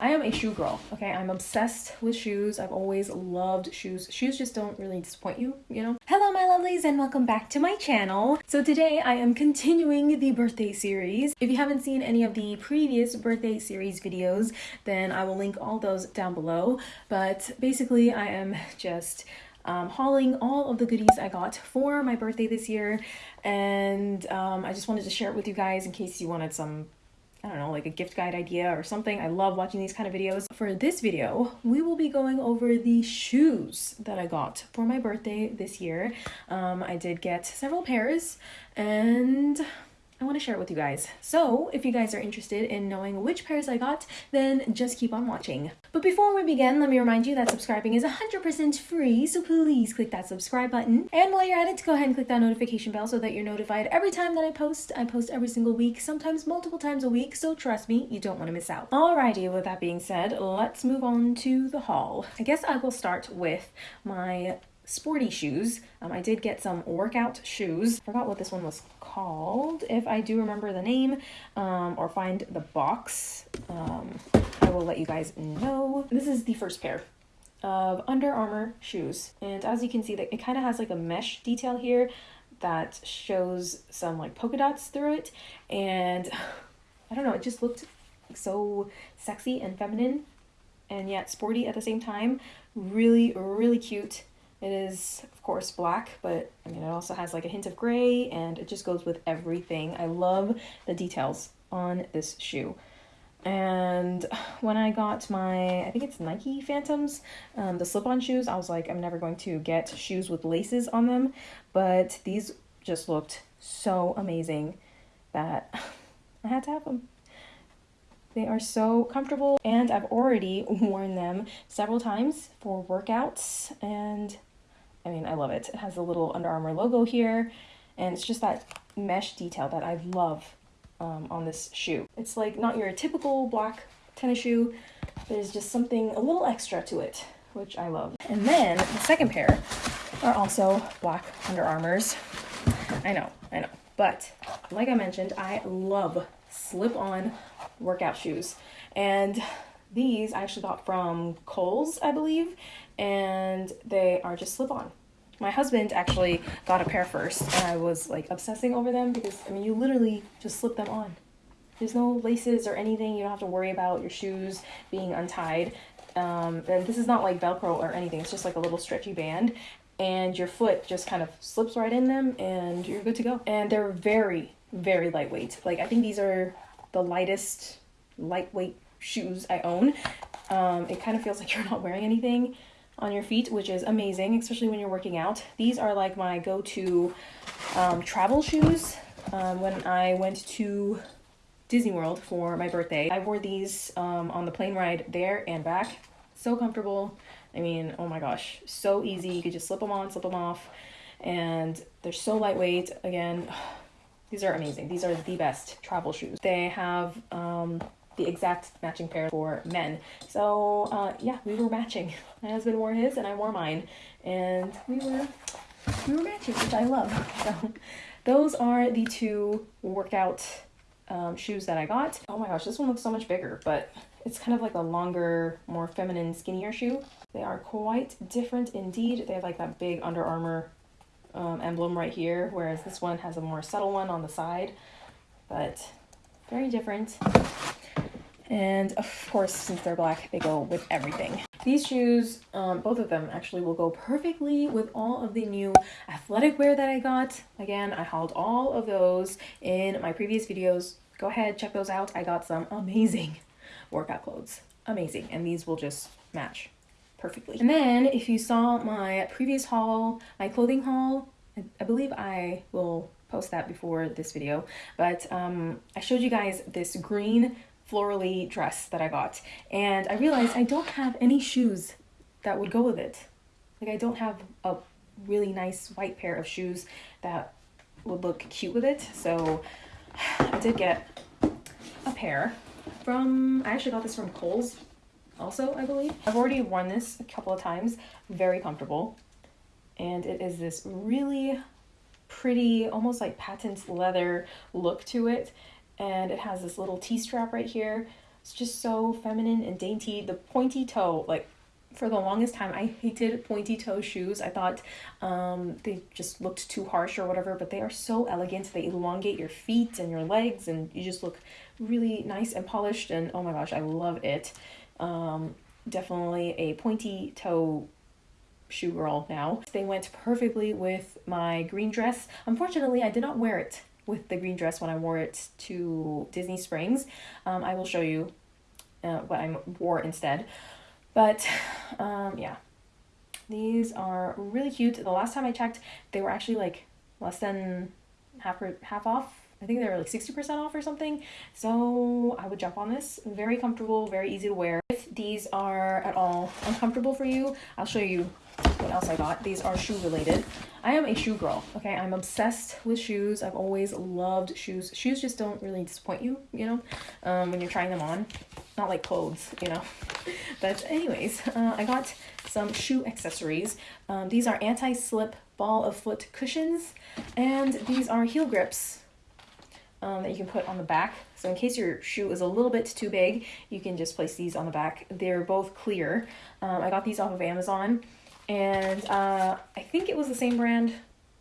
I am a shoe girl, okay? I'm obsessed with shoes. I've always loved shoes. Shoes just don't really disappoint you, you know? Hello, my lovelies, and welcome back to my channel. So today I am continuing the birthday series. If you haven't seen any of the previous birthday series videos, then I will link all those down below. But basically, I am just um, hauling all of the goodies I got for my birthday this year. And um, I just wanted to share it with you guys in case you wanted some I don't know, like a gift guide idea or something. I love watching these kind of videos. For this video, we will be going over the shoes that I got for my birthday this year. Um, I did get several pairs and I want to share it with you guys. So if you guys are interested in knowing which pairs I got, then just keep on watching. But before we begin, let me remind you that subscribing is 100% free, so please click that subscribe button. And while you're at it, go ahead and click that notification bell so that you're notified every time that I post. I post every single week, sometimes multiple times a week, so trust me, you don't want to miss out. Alrighty, with that being said, let's move on to the haul. I guess I will start with my sporty shoes. Um, I did get some workout shoes. Forgot what this one was called. If I do remember the name um, or find the box, um, I will let you guys know. This is the first pair of Under Armour shoes. And as you can see, that it kind of has like a mesh detail here that shows some like polka dots through it. And I don't know, it just looked so sexy and feminine and yet sporty at the same time. Really, really cute. It is, of course, black, but I mean, it also has like a hint of gray and it just goes with everything. I love the details on this shoe. And when I got my, I think it's Nike Phantoms, um, the slip on shoes, I was like, I'm never going to get shoes with laces on them. But these just looked so amazing that I had to have them. They are so comfortable and I've already worn them several times for workouts and I mean, I love it. It has a little Under Armour logo here, and it's just that mesh detail that I love um, on this shoe. It's like not your typical black tennis shoe. There's just something a little extra to it, which I love. And then the second pair are also black Under Armours. I know, I know. But like I mentioned, I love slip-on workout shoes. And these I actually got from Kohl's, I believe, and they are just slip-on. My husband actually got a pair first, and I was like obsessing over them because I mean, you literally just slip them on. There's no laces or anything. You don't have to worry about your shoes being untied. Um, and this is not like Velcro or anything. It's just like a little stretchy band, and your foot just kind of slips right in them, and you're good to go. And they're very, very lightweight. Like I think these are the lightest lightweight shoes I own. Um, it kind of feels like you're not wearing anything on your feet, which is amazing, especially when you're working out. These are like my go-to um, travel shoes. Um, when I went to Disney World for my birthday, I wore these um, on the plane ride there and back. So comfortable. I mean, oh my gosh, so easy. You could just slip them on, slip them off, and they're so lightweight. Again, these are amazing. These are the best travel shoes. They have um, the exact matching pair for men. So uh, yeah, we were matching. My husband wore his and I wore mine, and we were we were matching, which I love. So those are the two workout um, shoes that I got. Oh my gosh, this one looks so much bigger, but it's kind of like a longer, more feminine, skinnier shoe. They are quite different indeed. They have like that big Under Armour um, emblem right here, whereas this one has a more subtle one on the side, but very different. And of course, since they're black, they go with everything. These shoes, um, both of them actually will go perfectly with all of the new athletic wear that I got. Again, I hauled all of those in my previous videos. Go ahead, check those out. I got some amazing workout clothes. Amazing. And these will just match perfectly. And then if you saw my previous haul, my clothing haul, I, I believe I will post that before this video, but um, I showed you guys this green florally dress that I got. And I realized I don't have any shoes that would go with it. Like I don't have a really nice white pair of shoes that would look cute with it. So I did get a pair from, I actually got this from Kohl's also, I believe. I've already worn this a couple of times, very comfortable. And it is this really pretty, almost like patent leather look to it and it has this little T-strap right here. It's just so feminine and dainty. The pointy toe, like for the longest time I hated pointy toe shoes. I thought um, they just looked too harsh or whatever, but they are so elegant. They elongate your feet and your legs and you just look really nice and polished and oh my gosh, I love it. Um, definitely a pointy toe shoe girl now. They went perfectly with my green dress. Unfortunately, I did not wear it with the green dress when I wore it to Disney Springs. Um, I will show you uh, what I wore instead. But um, yeah, these are really cute. The last time I checked, they were actually like less than half half off. I think they were like 60% off or something. So I would jump on this. Very comfortable, very easy to wear. If these are at all uncomfortable for you, I'll show you what else I got. These are shoe related. I am a shoe girl, okay? I'm obsessed with shoes. I've always loved shoes. Shoes just don't really disappoint you, you know, um, when you're trying them on. Not like clothes, you know. But anyways, uh, I got some shoe accessories. Um, these are anti-slip ball of foot cushions, and these are heel grips um, that you can put on the back. So in case your shoe is a little bit too big, you can just place these on the back. They're both clear. Um, I got these off of Amazon and uh, I think it was the same brand.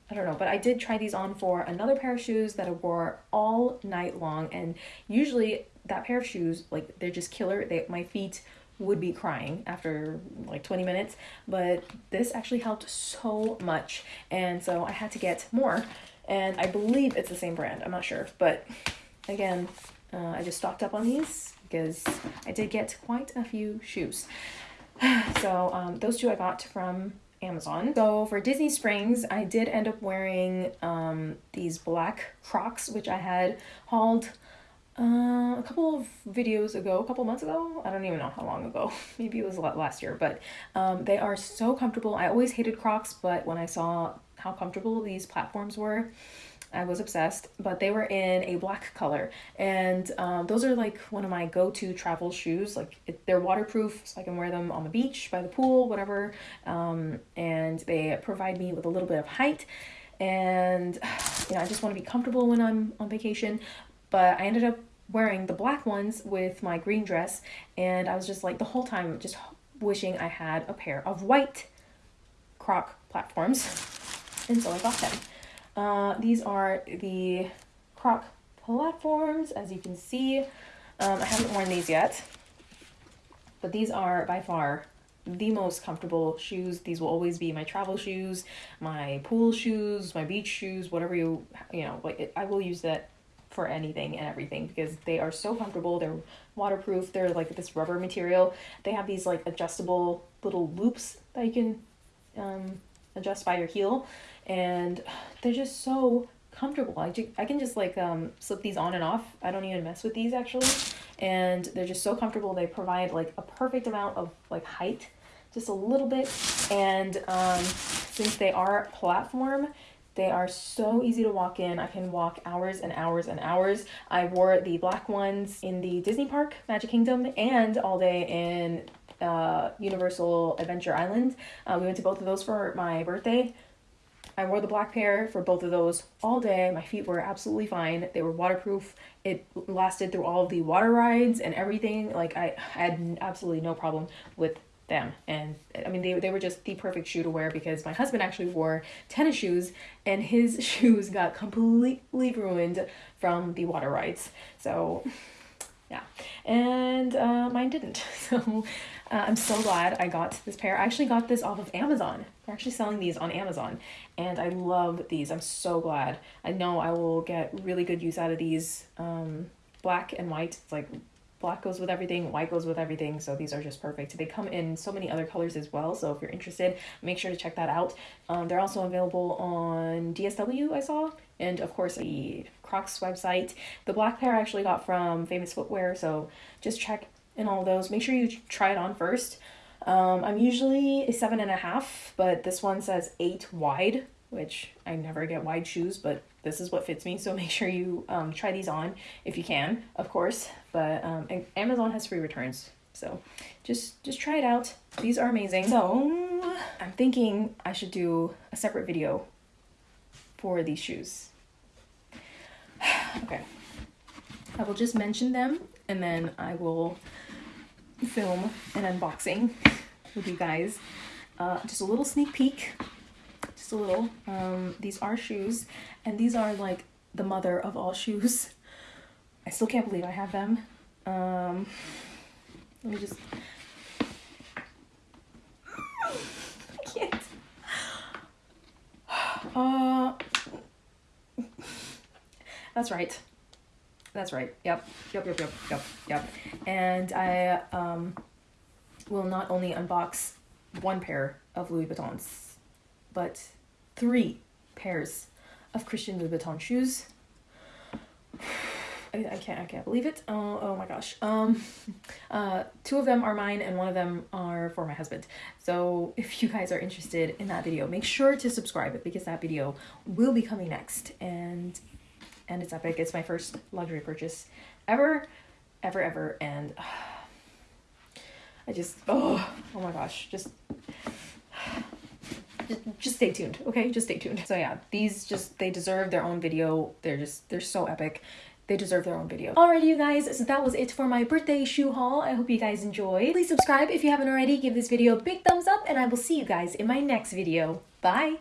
I don't know, but I did try these on for another pair of shoes that I wore all night long. And usually that pair of shoes, like they're just killer. They, my feet would be crying after like 20 minutes, but this actually helped so much. And so I had to get more. And I believe it's the same brand. I'm not sure, but again, uh, I just stocked up on these because I did get quite a few shoes. so um, those two I got from Amazon. So for Disney Springs, I did end up wearing um, these black Crocs, which I had hauled uh, a couple of videos ago, a couple months ago. I don't even know how long ago. Maybe it was last year, but um, they are so comfortable. I always hated Crocs, but when I saw how comfortable these platforms were, I was obsessed, but they were in a black color. And um, those are like one of my go-to travel shoes. Like it, they're waterproof, so I can wear them on the beach, by the pool, whatever. Um, and they provide me with a little bit of height. And you know, I just want to be comfortable when I'm on vacation. But I ended up wearing the black ones with my green dress. And I was just like the whole time just wishing I had a pair of white croc platforms. And so I got them. Uh, these are the Croc platforms, as you can see. Um, I haven't worn these yet, but these are by far the most comfortable shoes. These will always be my travel shoes, my pool shoes, my beach shoes, whatever you, you know, like I will use that for anything and everything because they are so comfortable. They're waterproof. They're like this rubber material. They have these like adjustable little loops that you can um, adjust by your heel and they're just so comfortable. I, I can just like um, slip these on and off. I don't even mess with these actually. And they're just so comfortable. They provide like a perfect amount of like height, just a little bit. And um, since they are platform, they are so easy to walk in. I can walk hours and hours and hours. I wore the black ones in the Disney Park, Magic Kingdom, and all day in uh, Universal Adventure Island. Uh, we went to both of those for my birthday. I wore the black pair for both of those all day. My feet were absolutely fine. They were waterproof. It lasted through all the water rides and everything. Like I, I had absolutely no problem with them. And I mean, they, they were just the perfect shoe to wear because my husband actually wore tennis shoes and his shoes got completely ruined from the water rides. So yeah, and uh, mine didn't. So uh, I'm so glad I got this pair. I actually got this off of Amazon. They're actually selling these on Amazon, and I love these. I'm so glad. I know I will get really good use out of these. Um, black and white. It's like black goes with everything, white goes with everything. So these are just perfect. They come in so many other colors as well. So if you're interested, make sure to check that out. Um, they're also available on DSW, I saw, and of course the Crocs website. The black pair I actually got from Famous Footwear. So just check in all those. Make sure you try it on first. Um, I'm usually a seven and a half, but this one says eight wide, which I never get wide shoes, but this is what fits me. So make sure you um, try these on if you can, of course. But um, Amazon has free returns, so just just try it out. These are amazing. So I'm thinking I should do a separate video for these shoes. okay, I will just mention them and then I will film an unboxing with you guys. Uh, just a little sneak peek, a little. Um, these are shoes, and these are like the mother of all shoes. I still can't believe I have them. Um, let me just. Uh, that's right. That's right. Yep. Yep. Yep. Yep. Yep. Yep. And I um, will not only unbox one pair of Louis Vuittons, but three pairs of Christian Louboutin shoes. I, I can't I can't believe it. Oh oh my gosh. Um uh two of them are mine and one of them are for my husband. So if you guys are interested in that video, make sure to subscribe because that video will be coming next and and it's epic. It's my first luxury purchase ever ever ever and uh, I just oh oh my gosh, just just, stay tuned okay just stay tuned so yeah these just they deserve their own video they're just they're so epic they deserve their own video. Alrighty, you guys, so that was it for my birthday shoe haul. I hope you guys enjoyed. Please subscribe if you haven't already. Give this video a big thumbs up, and I will see you guys in my next video. Bye!